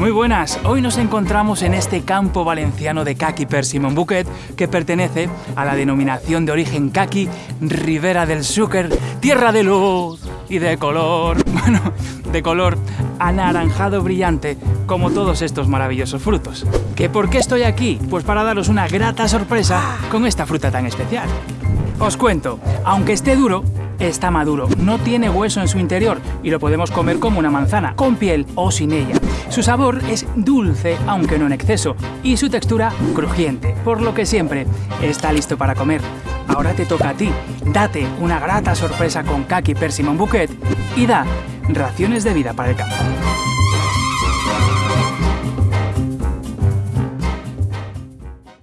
Muy buenas, hoy nos encontramos en este campo valenciano de Caqui Persimmon Bouquet que pertenece a la denominación de origen Caqui Ribera del Xúquer, tierra de luz y de color, bueno, de color anaranjado brillante como todos estos maravillosos frutos. ¿Que por qué estoy aquí? Pues para daros una grata sorpresa con esta fruta tan especial. Os cuento, aunque esté duro, está maduro, no tiene hueso en su interior y lo podemos comer como una manzana, con piel o sin ella. Su sabor es dulce, aunque no en exceso, y su textura crujiente, por lo que siempre está listo para comer. Ahora te toca a ti, date una grata sorpresa con Kaki Persimmon Bouquet y da raciones de vida para el campo.